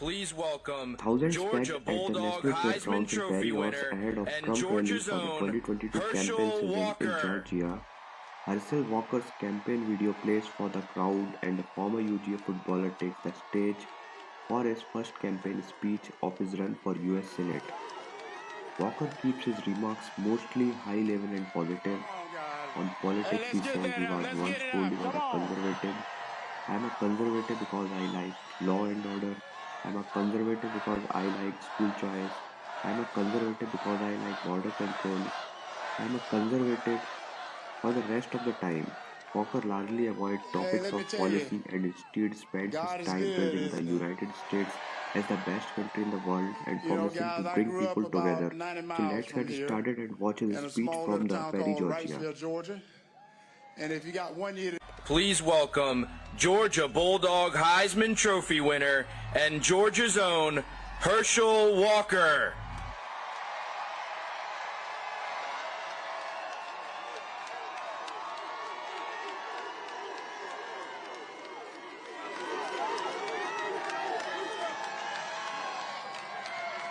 Please welcome Thousands Georgia packed at the Bulldog Heisman Trophy winner ahead of and Trump Georgia's for the own 2022 campaign Herschel Walker. Georgia. Herschel Walker's campaign video plays for the crowd and the former UGA footballer takes the stage for his first campaign speech of his run for US Senate. Walker keeps his remarks mostly high level and positive. On politics, he says he was once told he was a conservative. I am a conservative because I like law and order. I am a conservative because I like school choice. I am a conservative because I like border control. I am a conservative for the rest of the time. Walker largely avoids topics of policy and instead spends his time praising the? United States as the best country in the world and promising to bring people together. 90 So let's get started and watch his speech from the Perry, Georgia. And if you got one year Please welcome Georgia Bulldog Heisman Trophy winner and Georgia's own Herschel Walker.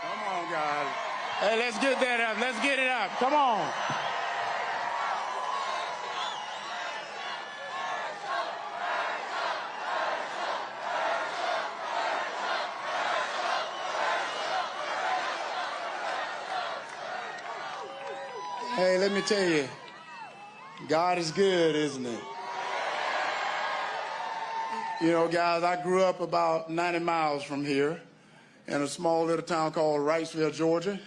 Come on, guys. Hey, let's get that up. Let's get it up. Come on. Hey, let me tell you, God is good, isn't it? You know, guys, I grew up about 90 miles from here in a small little town called Wrightsville, Georgia.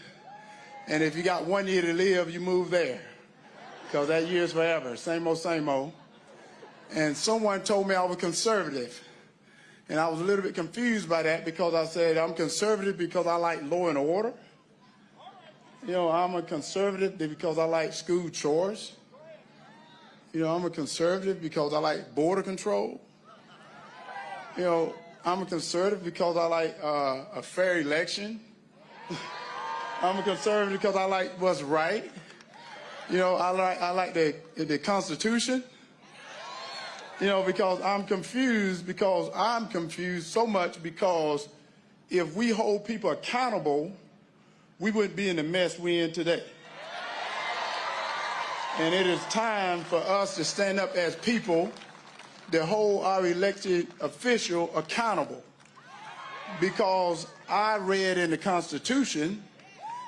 And if you got one year to live, you move there. Because that year is forever. Same old, same old. And someone told me I was conservative. And I was a little bit confused by that because I said I'm conservative because I like law and order. You know, I'm a conservative because I like school chores. You know, I'm a conservative because I like border control. You know, I'm a conservative because I like uh, a fair election. I'm a conservative because I like what's right. You know, I like I like the the Constitution. You know, because I'm confused because I'm confused so much because if we hold people accountable, we wouldn't be in the mess we're in today. And it is time for us to stand up as people to hold our elected official accountable. Because I read in the Constitution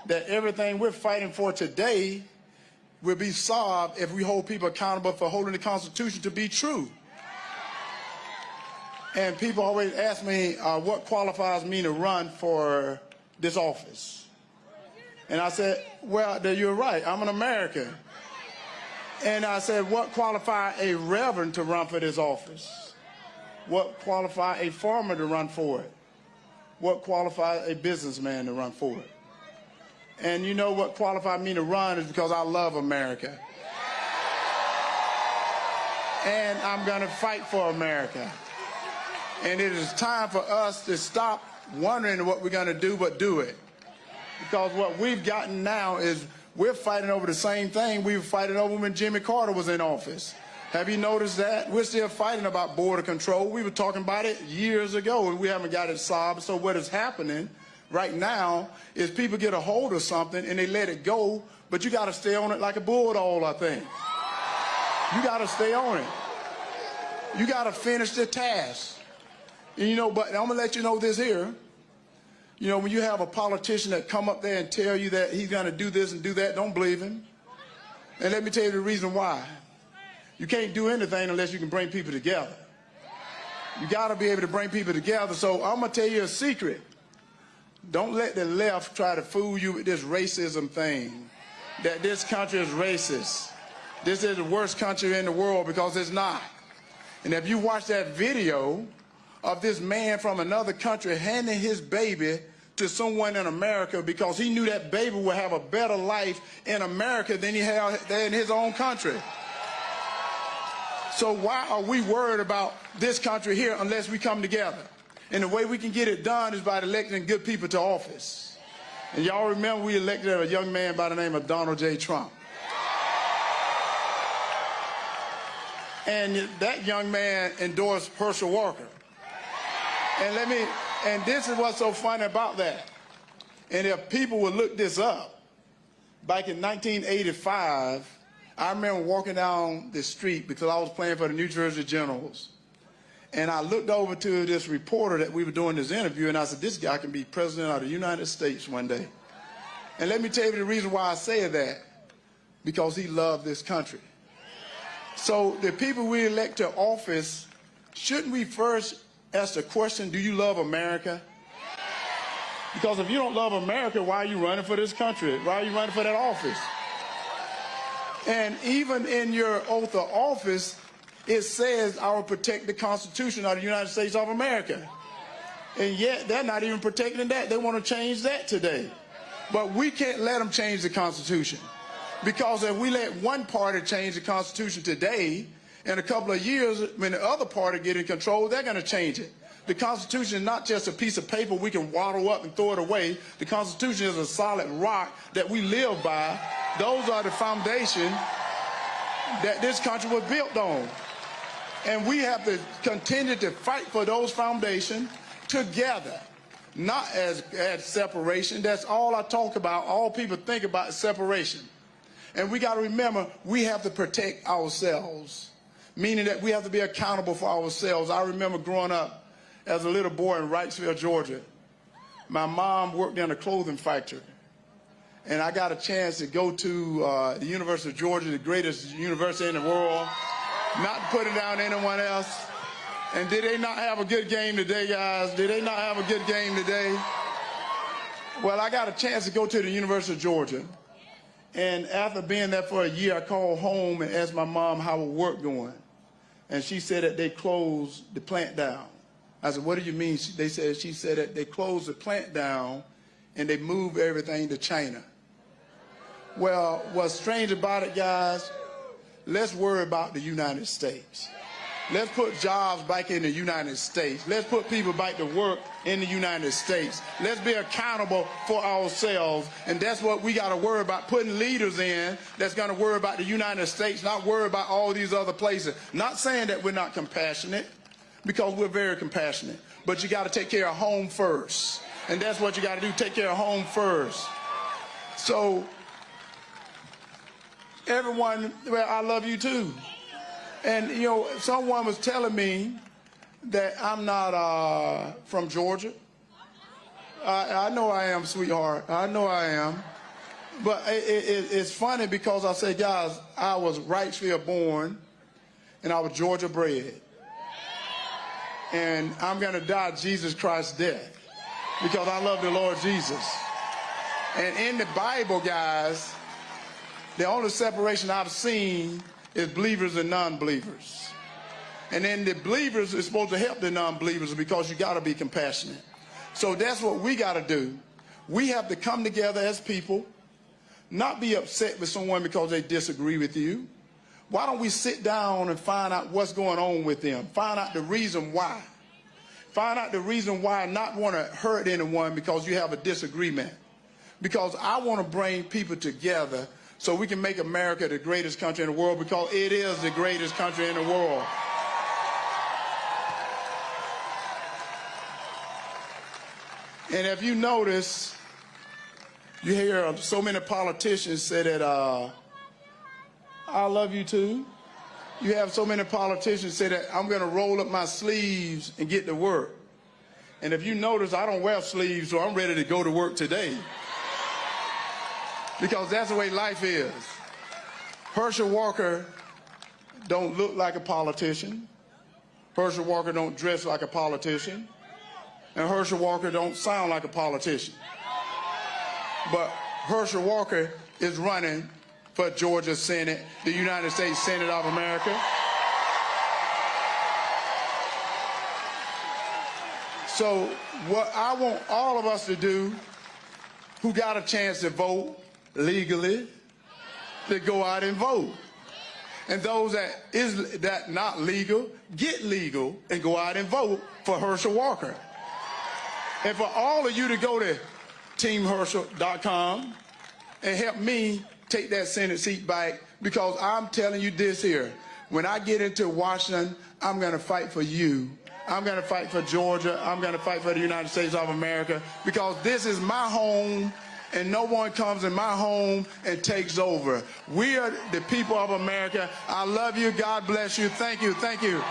that everything we're fighting for today will be solved if we hold people accountable for holding the Constitution to be true. And people always ask me uh, what qualifies me to run for this office. And I said, well, you're right. I'm an American. And I said, what qualify a reverend to run for this office? What qualify a farmer to run for it? What qualify a businessman to run for it? And you know what qualified me to run is because I love America. And I'm going to fight for America. And it is time for us to stop wondering what we're going to do, but do it. Because what we've gotten now is we're fighting over the same thing we were fighting over when Jimmy Carter was in office. Have you noticed that? We're still fighting about border control. We were talking about it years ago and we haven't got it solved. So what is happening right now is people get a hold of something and they let it go, but you got to stay on it like a bulldog, I think. You got to stay on it. You got to finish the task. And you know, but I'm going to let you know this here. You know, when you have a politician that come up there and tell you that he's going to do this and do that, don't believe him. And let me tell you the reason why. You can't do anything unless you can bring people together. You got to be able to bring people together. So I'm going to tell you a secret. Don't let the left try to fool you with this racism thing, that this country is racist. This is the worst country in the world because it's not. And if you watch that video of this man from another country handing his baby to someone in America because he knew that baby would have a better life in America than he had in his own country. So why are we worried about this country here unless we come together? And the way we can get it done is by electing good people to office. And y'all remember we elected a young man by the name of Donald J. Trump. And that young man endorsed Herschel Walker. And let me And this is what's so funny about that. And if people would look this up, back in 1985, I remember walking down the street because I was playing for the New Jersey Generals. And I looked over to this reporter that we were doing this interview, and I said, this guy can be president of the United States one day. And let me tell you the reason why I say that. Because he loved this country. So the people we elect to office, shouldn't we first ask the question, do you love America? Because if you don't love America, why are you running for this country? Why are you running for that office? And even in your oath of office, it says, I will protect the Constitution of the United States of America. And yet, they're not even protecting that. They want to change that today. But we can't let them change the Constitution. Because if we let one party change the Constitution today, in a couple of years, when the other party get in control, they're going to change it. The Constitution is not just a piece of paper we can waddle up and throw it away. The Constitution is a solid rock that we live by. Those are the foundation that this country was built on. And we have to continue to fight for those foundations together, not as, as separation. That's all I talk about. All people think about is separation. And we got to remember, we have to protect ourselves, meaning that we have to be accountable for ourselves. I remember growing up as a little boy in Wrightsville, Georgia. My mom worked in a clothing factory. And I got a chance to go to uh, the University of Georgia, the greatest university in the world, not putting down anyone else. And did they not have a good game today, guys? Did they not have a good game today? Well, I got a chance to go to the University of Georgia. And after being there for a year, I called home and asked my mom how her work going. And she said that they closed the plant down. I said, what do you mean? They said, she said that they closed the plant down and they moved everything to China. Well, what's strange about it, guys, let's worry about the United States. Let's put jobs back in the United States. Let's put people back to work in the United States. Let's be accountable for ourselves. And that's what we got to worry about, putting leaders in that's going to worry about the United States, not worry about all these other places. Not saying that we're not compassionate because we're very compassionate. But you got to take care of home first. And that's what you got to do, take care of home first. So, everyone, well, I love you too. And, you know, someone was telling me that I'm not uh, from Georgia. I, I, know I am, sweetheart. I know I am. But it, it, it's funny because I say, guys, I was Wrightsville born and I was Georgia bred and I'm going to die Jesus Christ's death because I love the Lord Jesus. And in the Bible, guys, the only separation I've seen is believers and non-believers. And then the believers is supposed to help the non-believers because you got to be compassionate. So that's what we got to do. We have to come together as people, not be upset with someone because they disagree with you. Why don't we sit down and find out what's going on with them? Find out the reason why. Find out the reason why not want to hurt anyone because you have a disagreement. Because I want to bring people together so we can make America the greatest country in the world because it is the greatest country in the world. And if you notice, you hear so many politicians say that, uh, I love you too. You have so many politicians say that I'm going to roll up my sleeves and get to work. And if you notice, I don't wear sleeves, so I'm ready to go to work today. Because that's the way life is. Herschel Walker don't look like a politician. Herschel Walker don't dress like a politician. And Herschel Walker don't sound like a politician. But Herschel Walker is running for Georgia Senate, the United States Senate of America. So what I want all of us to do who got a chance to vote legally, to go out and vote. And those that is that not legal, get legal and go out and vote for Herschel Walker. And for all of you to go to teamherschel.com and help me take that Senate seat back because I'm telling you this here. When I get into Washington, I'm going to fight for you I'm going to fight for Georgia. I'm going to fight for the United States of America because this is my home and no one comes in my home and takes over. We are the people of America. I love you. God bless you. Thank you. Thank you.